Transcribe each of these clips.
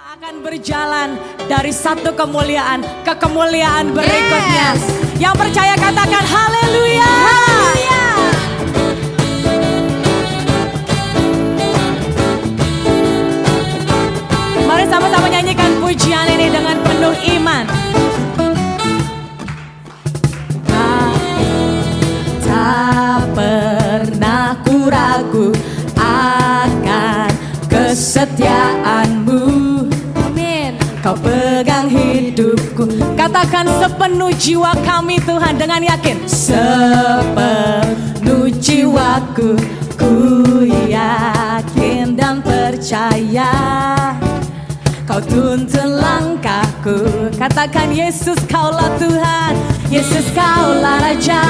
akan berjalan dari satu kemuliaan ke kemuliaan berikutnya. Yes. Yang percaya katakan haleluya. Mari sama-sama nyanyikan pujian ini dengan penuh iman. Tak, pernah kuragu akan kesetiaan serahkan sepenuh jiwa kami Tuhan dengan yakin. Sepenuh jiwaku ku yakin dan percaya. Kau tuntun langkahku. Katakan Yesus kaulah Tuhan. Yesus kaulah Raja.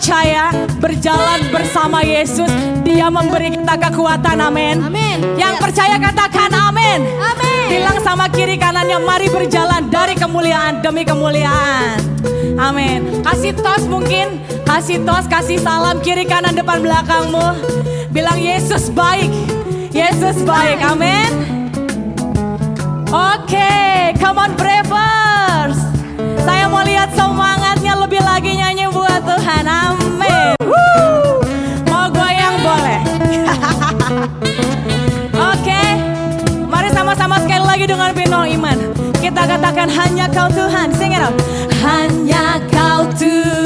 percaya berjalan bersama Yesus, Dia memberi kita kekuatan. Amin. Amin. Yang Yes. percaya katakan amin. Amin. Bilang sama kiri kanannya, mari berjalan dari kemuliaan demi kemuliaan. Amin. Kasih tos mungkin, kasih tos, kasih salam kiri kanan depan belakangmu. Bilang Yesus baik, Yesus baik. Amin. Oke, come on lagi dengan penuh iman. Kita katakan hanya kau Tuhan. Sing it up. Hanya kau Tuhan.